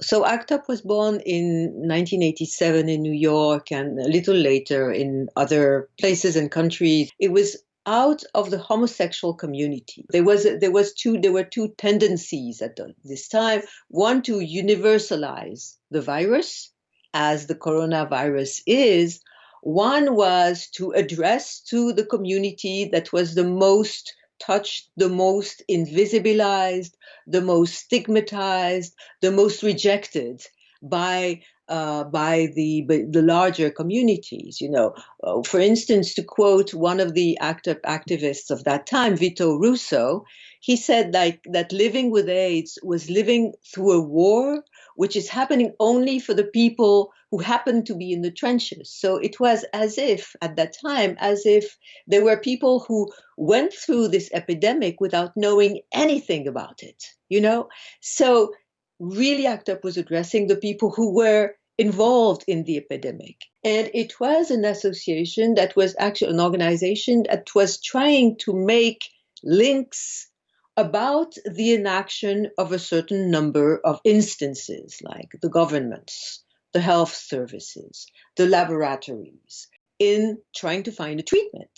So ACT UP was born in 1987 in New York and a little later in other places and countries. It was out of the homosexual community. There was there was two there were two tendencies at this time. One to universalize the virus as the coronavirus is. One was to address to the community that was the most touched, the most invisibilized, the most stigmatized, the most rejected by uh, by the by the larger communities. You know, uh, for instance, to quote one of the active activists of that time, Vito Russo, he said like that living with AIDS was living through a war which is happening only for the people who happened to be in the trenches. So it was as if, at that time, as if there were people who went through this epidemic without knowing anything about it, you know? So really ACT UP was addressing the people who were involved in the epidemic. And it was an association that was actually an organization that was trying to make links about the inaction of a certain number of instances, like the governments, the health services, the laboratories, in trying to find a treatment.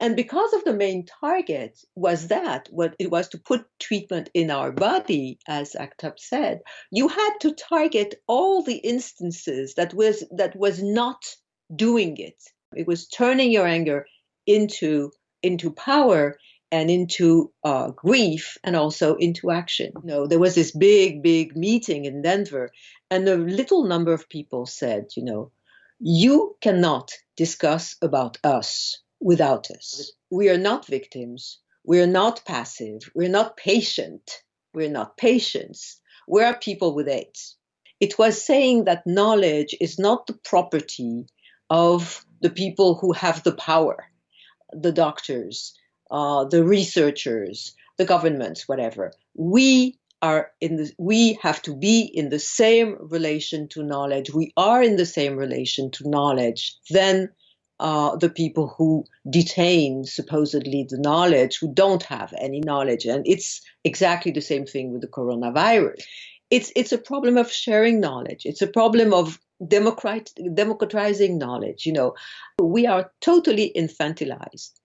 And because of the main target was that, what it was to put treatment in our body, as UP said, you had to target all the instances that was that was not doing it. It was turning your anger into into power and into uh, grief and also into action. You know, there was this big, big meeting in Denver, and a little number of people said, you know, you cannot discuss about us without us. We are not victims. We are not passive. We're not patient. We're not patients. We are people with AIDS. It was saying that knowledge is not the property of the people who have the power, the doctors, uh, the researchers, the governments, whatever. We are in the, we have to be in the same relation to knowledge. We are in the same relation to knowledge than uh, the people who detain supposedly the knowledge, who don't have any knowledge. And it's exactly the same thing with the coronavirus. It's, it's a problem of sharing knowledge. It's a problem of democrat, democratizing knowledge. You know, we are totally infantilized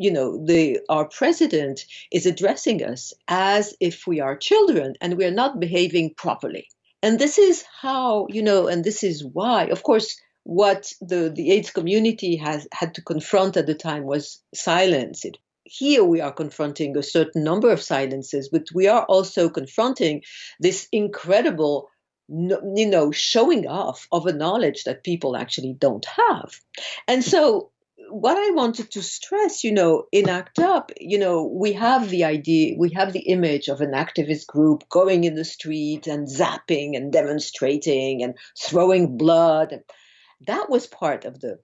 you know the our president is addressing us as if we are children and we are not behaving properly. And this is how you know and this is why of course what the the aids community has had to confront at the time was silence. It, here we are confronting a certain number of silences but we are also confronting this incredible you know showing off of a knowledge that people actually don't have. And so what I wanted to stress, you know, in ACT UP, you know, we have the idea, we have the image of an activist group going in the street and zapping and demonstrating and throwing blood. And that was part of the,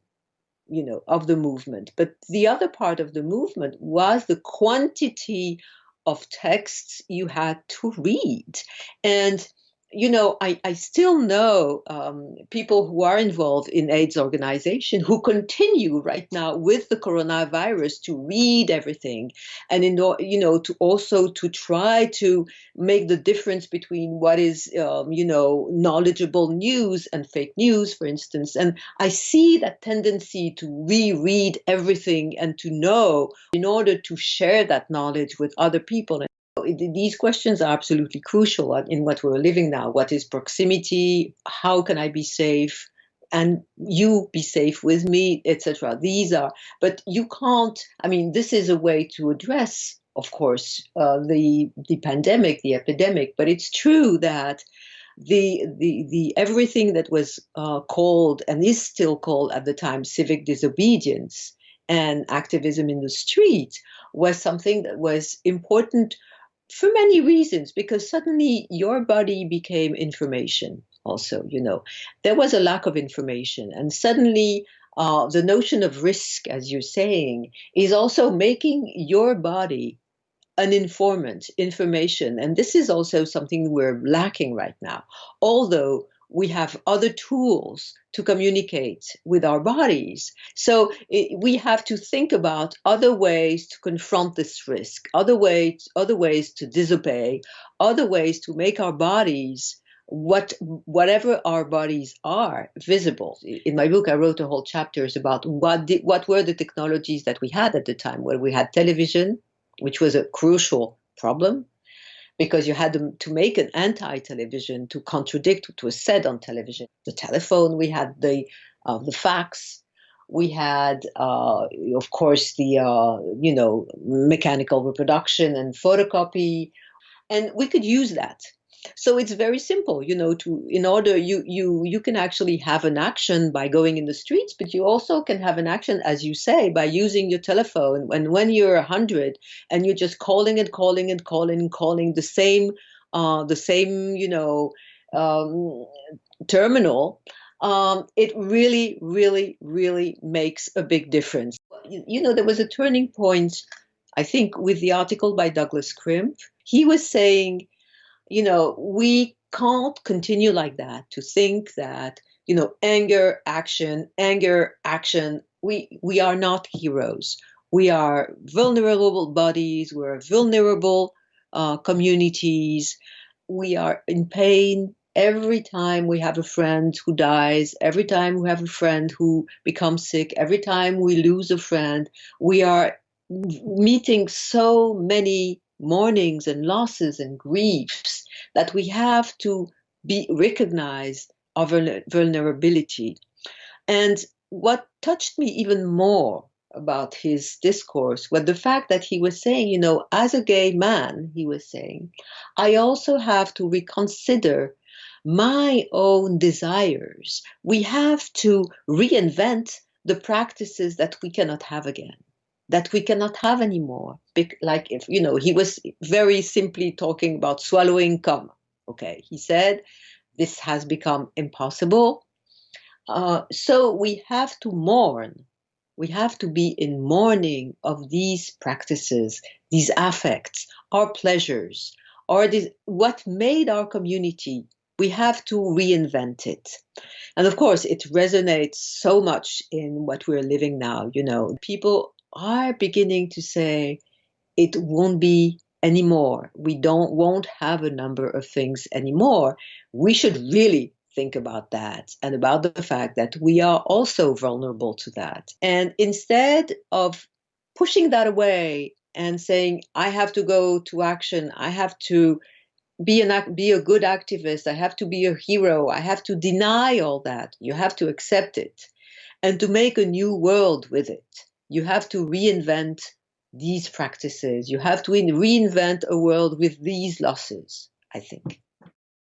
you know, of the movement. But the other part of the movement was the quantity of texts you had to read. And you know, I, I still know um, people who are involved in AIDS organization who continue right now with the coronavirus to read everything and in you know to also to try to make the difference between what is um, you know knowledgeable news and fake news, for instance. And I see that tendency to reread everything and to know in order to share that knowledge with other people these questions are absolutely crucial in what we're living now. What is proximity? How can I be safe? And you be safe with me, etc. These are, but you can't. I mean, this is a way to address, of course, uh, the the pandemic, the epidemic. But it's true that the the the everything that was uh, called and is still called at the time civic disobedience and activism in the street was something that was important for many reasons because suddenly your body became information also you know. There was a lack of information and suddenly uh, the notion of risk as you're saying is also making your body an informant information. And this is also something we're lacking right now. Although we have other tools to communicate with our bodies. So it, we have to think about other ways to confront this risk, other ways, other ways to disobey, other ways to make our bodies what whatever our bodies are visible in my book i wrote a whole chapters about what did, what were the technologies that we had at the time where we had television which was a crucial problem because you had to make an anti-television to contradict what was said on television. The telephone we had the uh, the fax. We had uh, of course the uh, you know mechanical reproduction and photocopy. And we could use that so it's very simple you know to in order you you you can actually have an action by going in the streets but you also can have an action as you say by using your telephone. And when you're 100 and you're just calling and calling and calling and calling the same uh, the same you know um, terminal um, it really really really makes a big difference. You, you know there was a turning point i think with the article by douglas crimp he was saying you know, we can't continue like that to think that, you know, anger, action, anger, action. We we are not heroes. We are vulnerable bodies. We're vulnerable uh, communities. We are in pain every time we have a friend who dies, every time we have a friend who becomes sick, every time we lose a friend. We are meeting so many mournings and losses and griefs that we have to be recognized our vulnerability. And what touched me even more about his discourse was the fact that he was saying, you know, as a gay man, he was saying, I also have to reconsider my own desires. We have to reinvent the practices that we cannot have again that we cannot have anymore. Like if, you know, he was very simply talking about swallowing cum. Okay, he said this has become impossible. Uh, so we have to mourn. We have to be in mourning of these practices, these affects, our pleasures, or this, what made our community. We have to reinvent it. And of course, it resonates so much in what we're living now. You know, people are beginning to say it won't be anymore. We don't won't have a number of things anymore. We should really think about that and about the fact that we are also vulnerable to that. And instead of pushing that away and saying I have to go to action, I have to be an be a good activist, I have to be a hero, I have to deny all that. You have to accept it and to make a new world with it you have to reinvent these practices. You have to reinvent a world with these losses, I think.